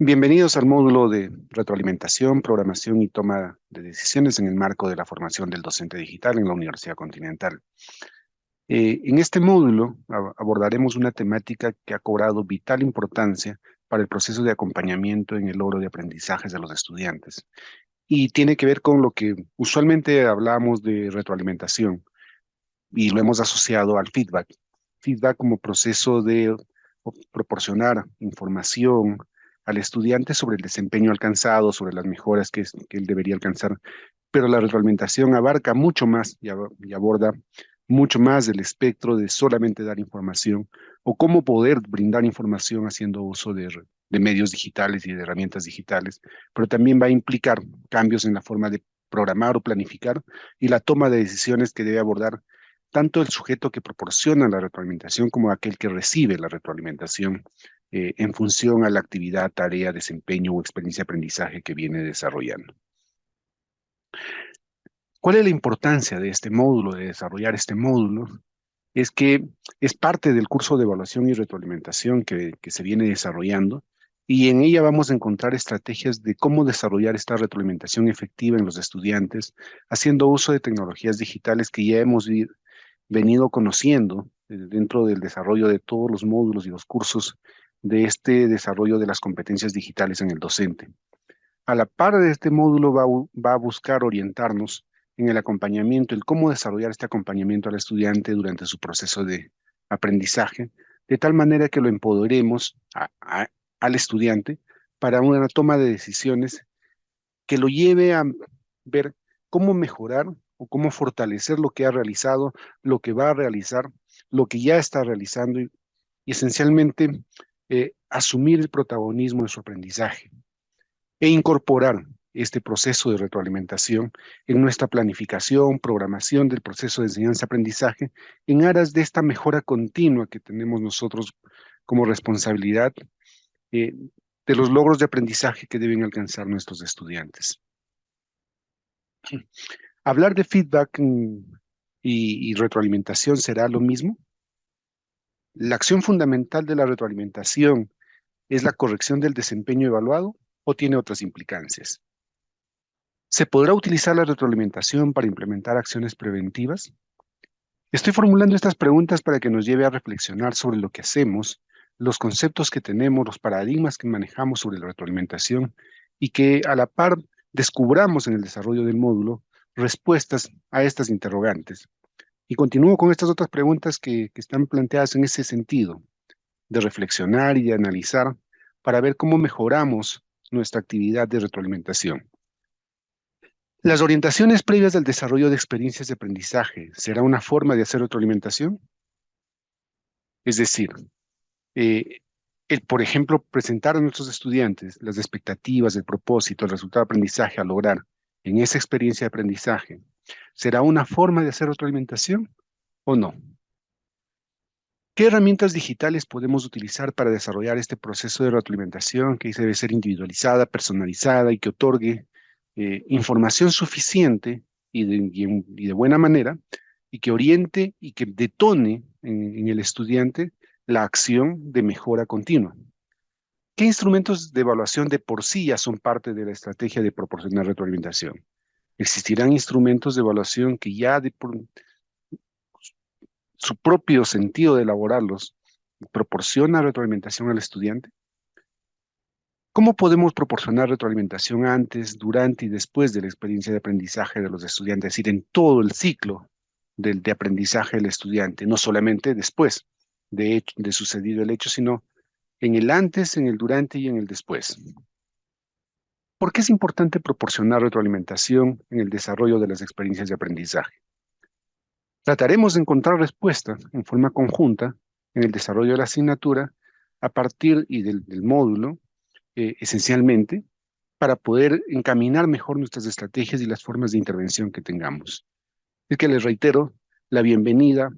Bienvenidos al módulo de retroalimentación, programación y toma de decisiones en el marco de la formación del docente digital en la Universidad Continental. Eh, en este módulo abordaremos una temática que ha cobrado vital importancia para el proceso de acompañamiento en el logro de aprendizajes de los estudiantes y tiene que ver con lo que usualmente hablamos de retroalimentación y lo hemos asociado al feedback. Feedback como proceso de proporcionar información, al estudiante sobre el desempeño alcanzado, sobre las mejoras que, él debería alcanzar, pero la retroalimentación abarca mucho más y, aborda mucho más del espectro de solamente dar información o cómo poder brindar información haciendo uso de, medios digitales y de herramientas digitales, pero también va a implicar cambios en la forma de programar o planificar y la toma de decisiones que debe abordar tanto el sujeto que proporciona la retroalimentación como aquel que recibe la retroalimentación eh, en función a la actividad, tarea, desempeño o experiencia de aprendizaje que viene desarrollando. ¿Cuál es la importancia de este módulo, de desarrollar este módulo? Es que es parte del curso de evaluación y retroalimentación que, se viene desarrollando y en ella vamos a encontrar estrategias de cómo desarrollar esta retroalimentación efectiva en los estudiantes, haciendo uso de tecnologías digitales que ya hemos venido conociendo eh, dentro del desarrollo de todos los módulos y los cursos de este desarrollo de las competencias digitales en el docente. A la par de este módulo va, a buscar orientarnos en el acompañamiento, el cómo desarrollar este acompañamiento al estudiante durante su proceso de aprendizaje, de tal manera que lo empoderemos al estudiante para una toma de decisiones que lo lleve a ver cómo mejorar o cómo fortalecer lo que ha realizado, lo que va a realizar, lo que ya está realizando y esencialmente eh, asumir el protagonismo de su aprendizaje e incorporar este proceso de retroalimentación en nuestra planificación, programación del proceso de enseñanza-aprendizaje en aras de esta mejora continua que tenemos nosotros como responsabilidad eh, de los logros de aprendizaje que deben alcanzar nuestros estudiantes. ¿Hablar de feedback y retroalimentación será lo mismo? ¿La acción fundamental de la retroalimentación es la corrección del desempeño evaluado o tiene otras implicancias? ¿Se podrá utilizar la retroalimentación para implementar acciones preventivas? Estoy formulando estas preguntas para que nos lleve a reflexionar sobre lo que hacemos, los conceptos que tenemos, los paradigmas que manejamos sobre la retroalimentación y que a la par descubramos en el desarrollo del módulo respuestas a estas interrogantes y continúo con estas otras preguntas que, están planteadas en ese sentido, de reflexionar y de analizar para ver cómo mejoramos nuestra actividad de retroalimentación. ¿Las orientaciones previas del desarrollo de experiencias de aprendizaje será una forma de hacer retroalimentación? Es decir, eh, por ejemplo, presentar a nuestros estudiantes las expectativas, el propósito, el resultado de aprendizaje a lograr en esa experiencia de aprendizaje ¿Será una forma de hacer retroalimentación o no? ¿Qué herramientas digitales podemos utilizar para desarrollar este proceso de retroalimentación que debe ser individualizada, personalizada y que otorgue eh, información suficiente y de, buena manera y que oriente y que detone en, en el estudiante la acción de mejora continua? ¿Qué instrumentos de evaluación de por sí ya son parte de la estrategia de proporcionar retroalimentación? Existirán instrumentos de evaluación que ya de su propio sentido de elaborarlos proporciona retroalimentación al estudiante. ¿Cómo podemos proporcionar retroalimentación antes, durante y después de la experiencia de aprendizaje de los estudiantes? Es decir, en todo el ciclo de aprendizaje del estudiante, no solamente después de, de sucedido el hecho, sino en el antes, en el durante y en el después. ¿Por qué es importante proporcionar retroalimentación en el desarrollo de las experiencias de aprendizaje? Trataremos de encontrar respuestas en forma conjunta en el desarrollo de la asignatura a partir y del, módulo, eh, esencialmente, para poder encaminar mejor nuestras estrategias y las formas de intervención que tengamos. Es que les reitero la bienvenida